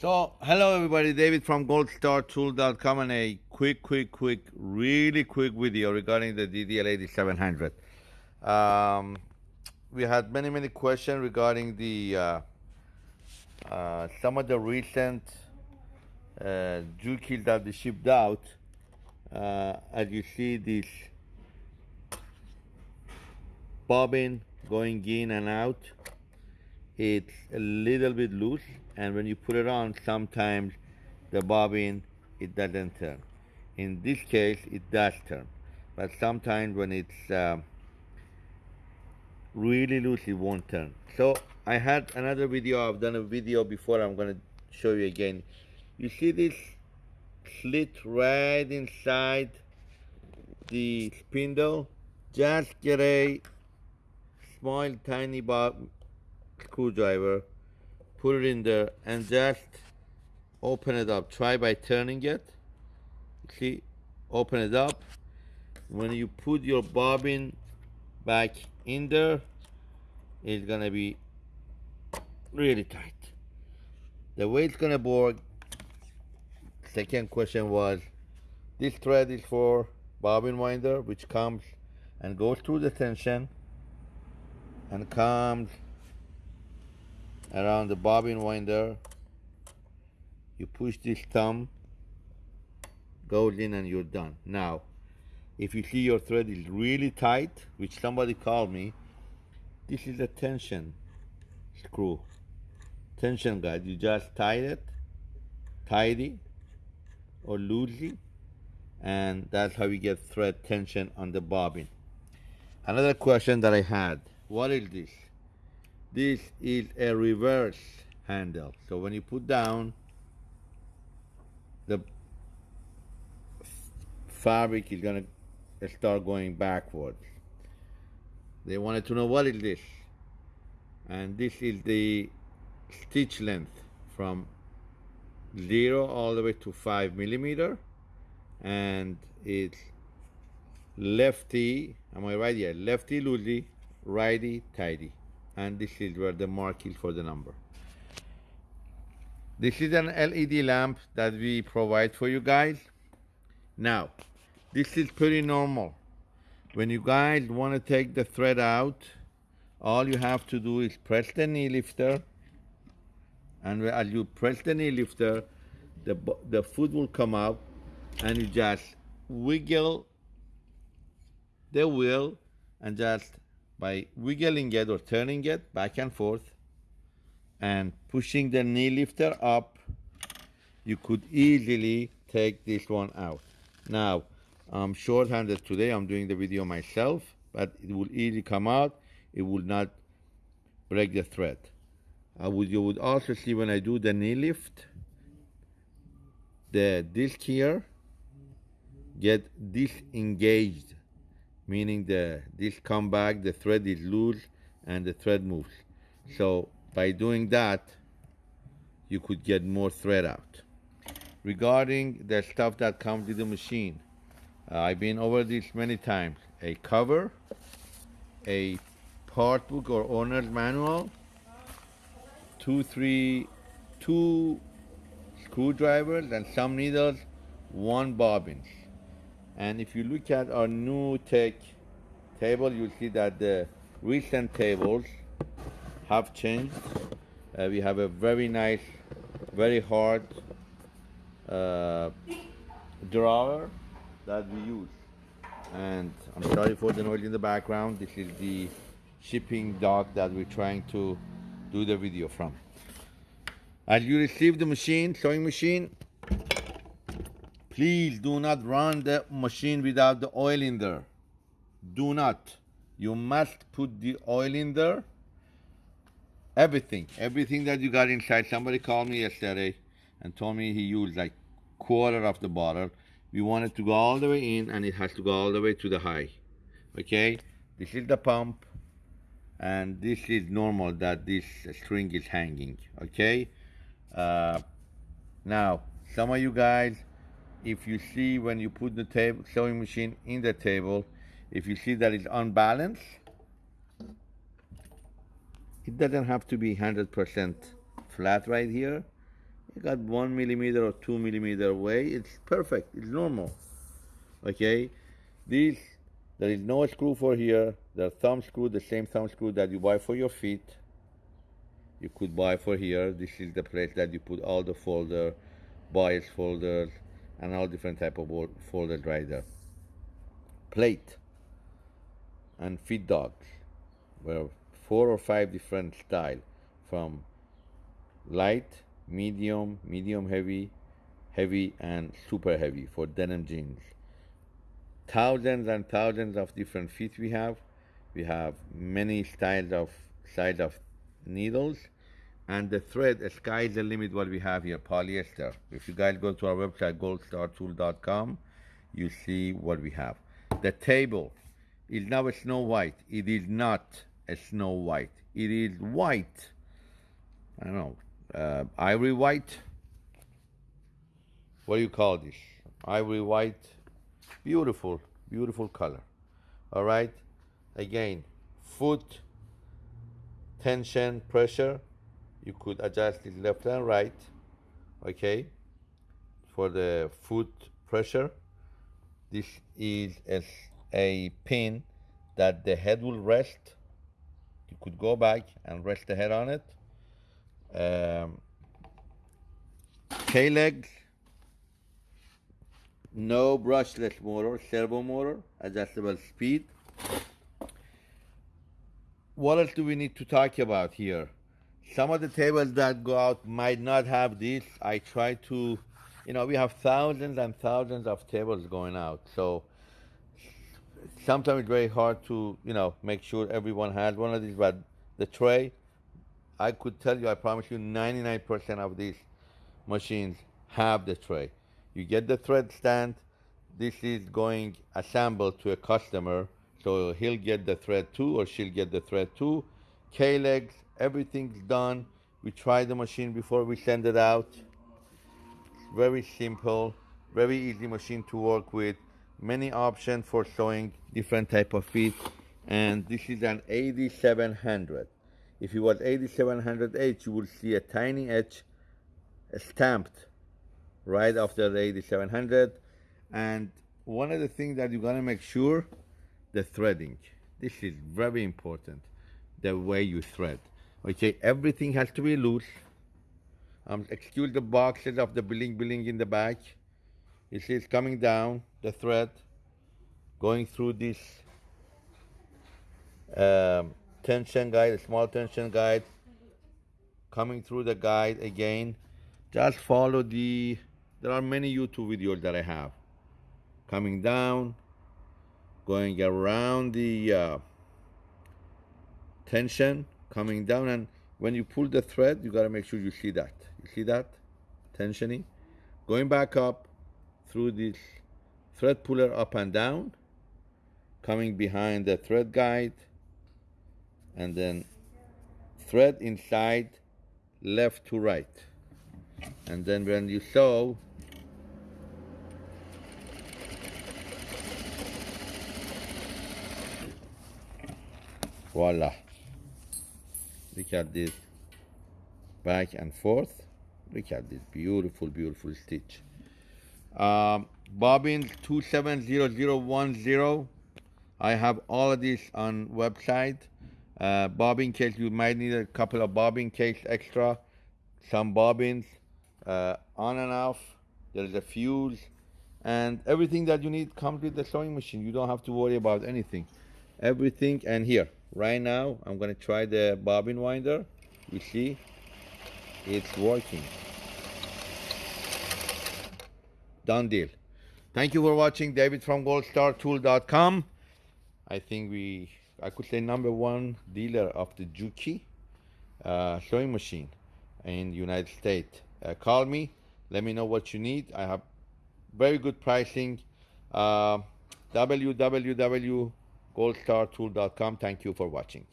So, hello everybody, David from goldstartool.com and a quick, quick, quick, really quick video regarding the DDL8700. Um, we had many, many questions regarding the uh, uh, some of the recent uh, kit that we shipped out. Uh, as you see, this bobbin going in and out it's a little bit loose and when you put it on sometimes the bobbin it doesn't turn. In this case it does turn. But sometimes when it's uh, really loose it won't turn. So I had another video. I've done a video before. I'm gonna show you again. You see this slit right inside the spindle? Just get a small tiny bob screwdriver, put it in there and just open it up. Try by turning it. See, open it up. When you put your bobbin back in there, it's gonna be really tight. The way it's gonna work, second question was, this thread is for bobbin winder, which comes and goes through the tension and comes around the bobbin winder you push this thumb goes in and you're done. Now if you see your thread is really tight which somebody called me this is a tension screw. Tension guide you just tie it tidy or loosely and that's how you get thread tension on the bobbin. Another question that I had what is this this is a reverse handle. So when you put down the fabric is gonna start going backwards. They wanted to know what is this. And this is the stitch length from zero all the way to five millimeter. And it's lefty am I right? Here lefty loosey righty tighty and this is where the mark is for the number. This is an LED lamp that we provide for you guys. Now, this is pretty normal. When you guys want to take the thread out, all you have to do is press the knee lifter, and as you press the knee lifter, the, the foot will come out, and you just wiggle the wheel and just by wiggling it or turning it back and forth and pushing the knee lifter up, you could easily take this one out. Now, I'm short-handed today, I'm doing the video myself, but it will easily come out, it will not break the thread. Uh, would, you would also see when I do the knee lift, the disc here get disengaged meaning the this come back, the thread is loose and the thread moves. So by doing that, you could get more thread out. Regarding the stuff that comes with the machine, uh, I've been over this many times. A cover, a part book or owner's manual, two, three, two screwdrivers and some needles, one bobbins. And if you look at our new tech table, you'll see that the recent tables have changed. Uh, we have a very nice, very hard uh, drawer that we use. And I'm sorry for the noise in the background. This is the shipping dock that we're trying to do the video from. As you receive the machine, sewing machine, Please do not run the machine without the oil in there. Do not. You must put the oil in there. Everything, everything that you got inside. Somebody called me yesterday and told me he used like quarter of the bottle. We want it to go all the way in and it has to go all the way to the high. Okay, this is the pump and this is normal that this string is hanging. Okay, uh, now some of you guys if you see when you put the table sewing machine in the table, if you see that it's unbalanced, it doesn't have to be 100% flat right here. you got one millimeter or two millimeter away, it's perfect, it's normal. Okay, these, there is no screw for here, the thumb screw, the same thumb screw that you buy for your feet. You could buy for here, this is the place that you put all the folder, bias folders, and all different type of folded there. Plate and feed dogs were four or five different style from light, medium, medium heavy, heavy, and super heavy for denim jeans. Thousands and thousands of different feet we have. We have many styles of size of needles and the thread the sky is the limit what we have here polyester. If you guys go to our website goldstartool.com you see what we have. The table is now a snow white. It is not a snow white. It is white. I don't know. Uh, ivory white? What do you call this? Ivory white. Beautiful beautiful color. All right? Again foot tension pressure you could adjust it left and right okay for the foot pressure. This is a, a pin that the head will rest. You could go back and rest the head on it. Um, K-legs no brushless motor servo motor adjustable speed. What else do we need to talk about here some of the tables that go out might not have this. I try to, you know, we have thousands and thousands of tables going out. So sometimes it's very hard to, you know, make sure everyone has one of these. But the tray, I could tell you, I promise you, 99% of these machines have the tray. You get the thread stand. This is going assembled to a customer. So he'll get the thread too, or she'll get the thread too. K-legs, everything's done. We try the machine before we send it out. Very simple, very easy machine to work with. Many options for sewing different type of feet. And this is an 8700. If it was 8700H, you will see a tiny H stamped right after the 8700. And one of the things that you gotta make sure, the threading. This is very important, the way you thread. Okay, everything has to be loose. Um, excuse the boxes of the bling bling in the back. You see it's coming down, the thread, going through this um, tension guide, a small tension guide, coming through the guide again. Just follow the, there are many YouTube videos that I have. Coming down, going around the uh, tension, coming down and when you pull the thread you got to make sure you see that. You see that? Tensioning going back up through this thread puller up and down coming behind the thread guide and then thread inside left to right. And then when you sew voila look at this back and forth. Look at this beautiful beautiful stitch. Um, bobbins 270010 I have all of this on website. Uh, bobbin case you might need a couple of bobbin case extra. Some bobbins uh, on and off. There's a fuse. And everything that you need comes with the sewing machine. You don't have to worry about anything. Everything and here right now I'm gonna try the bobbin winder. You see it's working. Done deal. Thank you for watching David from goldstartool.com I think we I could say number one dealer of the Juki uh, sewing machine in the United States. Uh, call me let me know what you need. I have very good pricing. Uh, www goldstartool.com. Thank you for watching.